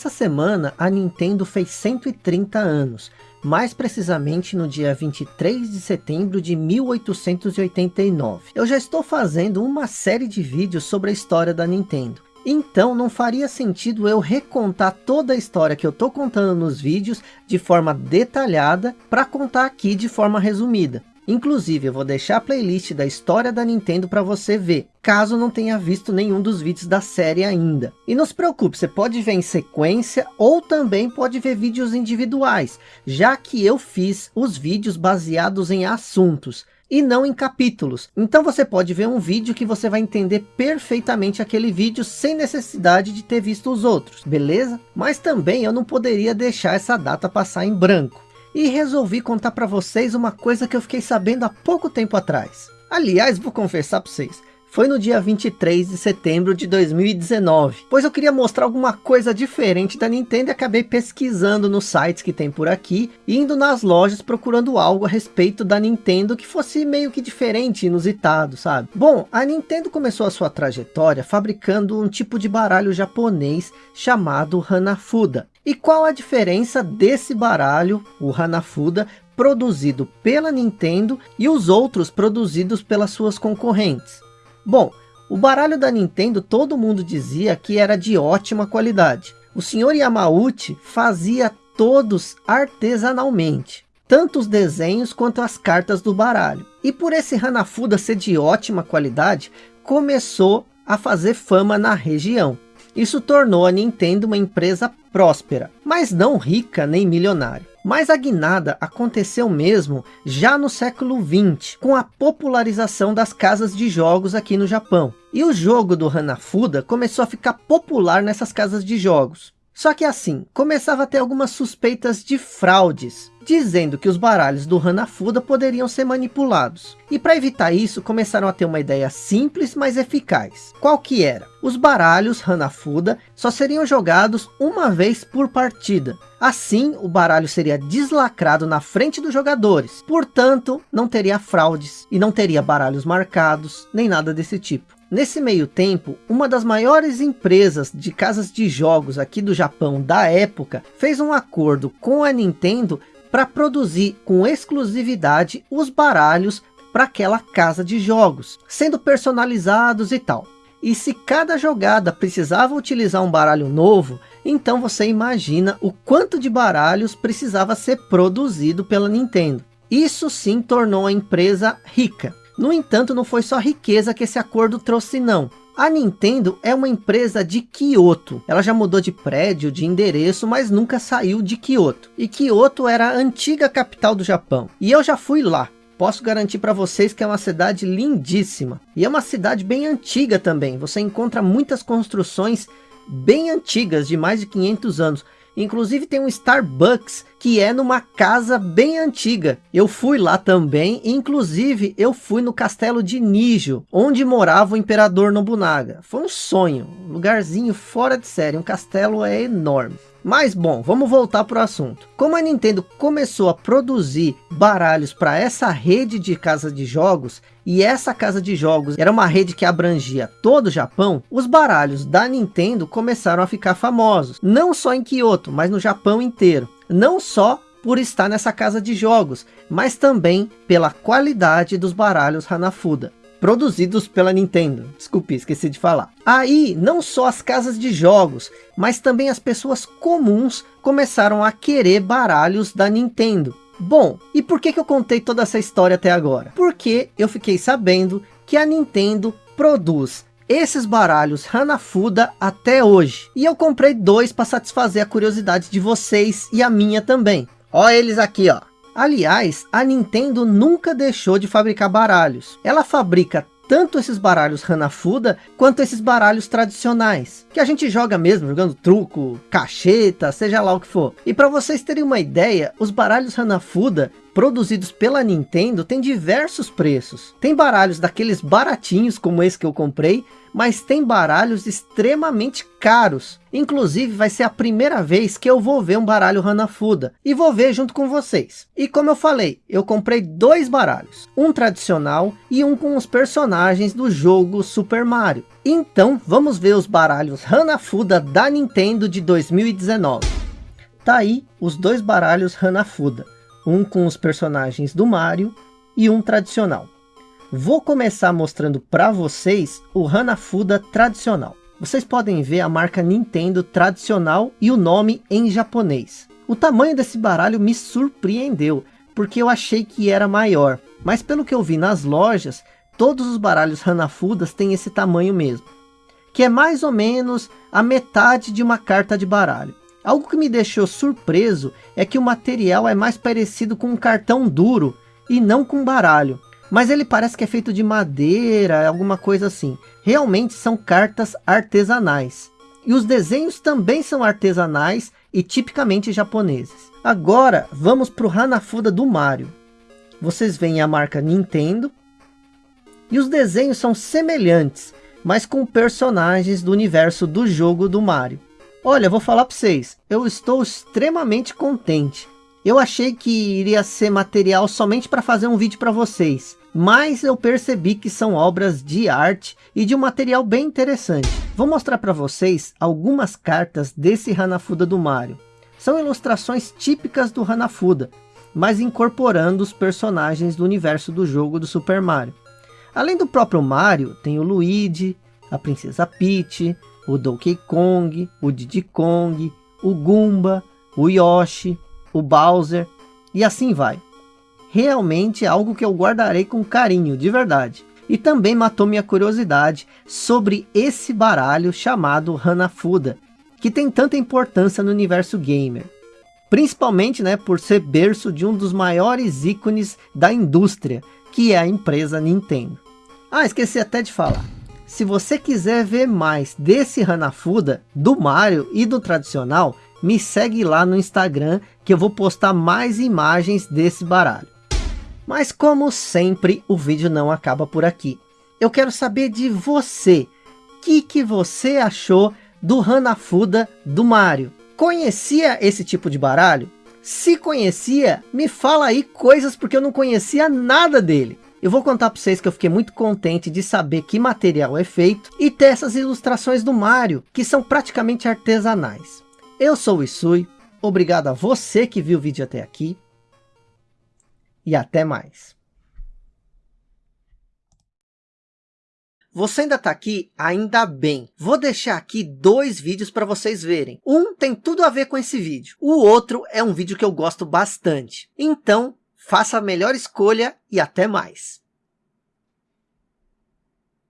Essa semana a Nintendo fez 130 anos, mais precisamente no dia 23 de setembro de 1889. Eu já estou fazendo uma série de vídeos sobre a história da Nintendo. Então não faria sentido eu recontar toda a história que eu estou contando nos vídeos de forma detalhada para contar aqui de forma resumida. Inclusive eu vou deixar a playlist da história da Nintendo para você ver, caso não tenha visto nenhum dos vídeos da série ainda. E não se preocupe, você pode ver em sequência ou também pode ver vídeos individuais, já que eu fiz os vídeos baseados em assuntos e não em capítulos. Então você pode ver um vídeo que você vai entender perfeitamente aquele vídeo sem necessidade de ter visto os outros, beleza? Mas também eu não poderia deixar essa data passar em branco e resolvi contar para vocês uma coisa que eu fiquei sabendo há pouco tempo atrás. Aliás, vou confessar para vocês, foi no dia 23 de setembro de 2019, pois eu queria mostrar alguma coisa diferente da Nintendo e acabei pesquisando nos sites que tem por aqui, indo nas lojas procurando algo a respeito da Nintendo que fosse meio que diferente, inusitado, sabe? Bom, a Nintendo começou a sua trajetória fabricando um tipo de baralho japonês chamado Hanafuda, e qual a diferença desse baralho, o Hanafuda, produzido pela Nintendo e os outros produzidos pelas suas concorrentes? Bom, o baralho da Nintendo todo mundo dizia que era de ótima qualidade. O senhor Yamauchi fazia todos artesanalmente, tanto os desenhos quanto as cartas do baralho. E por esse Hanafuda ser de ótima qualidade, começou a fazer fama na região. Isso tornou a Nintendo uma empresa próspera, mas não rica nem milionária. Mas a guinada aconteceu mesmo já no século 20, com a popularização das casas de jogos aqui no Japão. E o jogo do Hanafuda começou a ficar popular nessas casas de jogos. Só que assim, começava a ter algumas suspeitas de fraudes, dizendo que os baralhos do Hanafuda poderiam ser manipulados. E para evitar isso, começaram a ter uma ideia simples, mas eficaz. Qual que era? Os baralhos Hanafuda só seriam jogados uma vez por partida. Assim, o baralho seria deslacrado na frente dos jogadores. Portanto, não teria fraudes e não teria baralhos marcados, nem nada desse tipo. Nesse meio tempo, uma das maiores empresas de casas de jogos aqui do Japão da época, fez um acordo com a Nintendo para produzir com exclusividade os baralhos para aquela casa de jogos, sendo personalizados e tal. E se cada jogada precisava utilizar um baralho novo, então você imagina o quanto de baralhos precisava ser produzido pela Nintendo. Isso sim tornou a empresa rica. No entanto, não foi só riqueza que esse acordo trouxe não. A Nintendo é uma empresa de Kyoto. Ela já mudou de prédio, de endereço, mas nunca saiu de Kyoto. E Kyoto era a antiga capital do Japão. E eu já fui lá. Posso garantir para vocês que é uma cidade lindíssima. E é uma cidade bem antiga também. Você encontra muitas construções bem antigas, de mais de 500 anos. Inclusive tem um Starbucks que é numa casa bem antiga. Eu fui lá também, inclusive eu fui no castelo de Nijo, onde morava o Imperador Nobunaga. Foi um sonho, um lugarzinho fora de série, um castelo é enorme. Mas bom, vamos voltar para o assunto. Como a Nintendo começou a produzir baralhos para essa rede de casa de jogos, e essa casa de jogos era uma rede que abrangia todo o Japão, os baralhos da Nintendo começaram a ficar famosos. Não só em Kyoto, mas no Japão inteiro. Não só por estar nessa casa de jogos, mas também pela qualidade dos baralhos Hanafuda produzidos pela Nintendo. Desculpe, esqueci de falar. Aí, não só as casas de jogos, mas também as pessoas comuns começaram a querer baralhos da Nintendo. Bom, e por que, que eu contei toda essa história até agora? Porque eu fiquei sabendo que a Nintendo produz esses baralhos Hanafuda até hoje. E eu comprei dois para satisfazer a curiosidade de vocês e a minha também. Ó eles aqui, ó. Aliás, a Nintendo nunca deixou de fabricar baralhos. Ela fabrica tanto esses baralhos Hanafuda, quanto esses baralhos tradicionais, que a gente joga mesmo, jogando truco, cacheta, seja lá o que for. E para vocês terem uma ideia, os baralhos Hanafuda, produzidos pela Nintendo, têm diversos preços. Tem baralhos daqueles baratinhos, como esse que eu comprei, mas tem baralhos extremamente caros. Inclusive vai ser a primeira vez que eu vou ver um baralho Hanafuda. E vou ver junto com vocês. E como eu falei, eu comprei dois baralhos. Um tradicional e um com os personagens do jogo Super Mario. Então, vamos ver os baralhos Hanafuda da Nintendo de 2019. Tá aí os dois baralhos Hanafuda, um com os personagens do Mario e um tradicional. Vou começar mostrando para vocês o Hanafuda tradicional. Vocês podem ver a marca Nintendo tradicional e o nome em japonês. O tamanho desse baralho me surpreendeu, porque eu achei que era maior. Mas pelo que eu vi nas lojas, todos os baralhos Hanafudas têm esse tamanho mesmo. Que é mais ou menos a metade de uma carta de baralho. Algo que me deixou surpreso é que o material é mais parecido com um cartão duro e não com baralho mas ele parece que é feito de madeira, alguma coisa assim. Realmente são cartas artesanais. E os desenhos também são artesanais e tipicamente japoneses. Agora, vamos para o Hanafuda do Mario. Vocês veem a marca Nintendo. E os desenhos são semelhantes, mas com personagens do universo do jogo do Mario. Olha, vou falar para vocês, eu estou extremamente contente. Eu achei que iria ser material somente para fazer um vídeo para vocês mas eu percebi que são obras de arte e de um material bem interessante. Vou mostrar para vocês algumas cartas desse Hanafuda do Mario. São ilustrações típicas do Hanafuda, mas incorporando os personagens do universo do jogo do Super Mario. Além do próprio Mario, tem o Luigi, a Princesa Peach, o Donkey Kong, o Diddy Kong, o Goomba, o Yoshi, o Bowser e assim vai realmente algo que eu guardarei com carinho, de verdade. E também matou minha curiosidade sobre esse baralho chamado Hanafuda, que tem tanta importância no universo gamer. Principalmente né, por ser berço de um dos maiores ícones da indústria, que é a empresa Nintendo. Ah, esqueci até de falar. Se você quiser ver mais desse Hanafuda, do Mario e do tradicional, me segue lá no Instagram que eu vou postar mais imagens desse baralho. Mas como sempre, o vídeo não acaba por aqui. Eu quero saber de você. O que, que você achou do Hanafuda do Mario? Conhecia esse tipo de baralho? Se conhecia, me fala aí coisas porque eu não conhecia nada dele. Eu vou contar para vocês que eu fiquei muito contente de saber que material é feito e ter essas ilustrações do Mario, que são praticamente artesanais. Eu sou o Isui, obrigado a você que viu o vídeo até aqui e até mais. Você ainda está aqui? Ainda bem. Vou deixar aqui dois vídeos para vocês verem. Um tem tudo a ver com esse vídeo. O outro é um vídeo que eu gosto bastante. Então, faça a melhor escolha e até mais.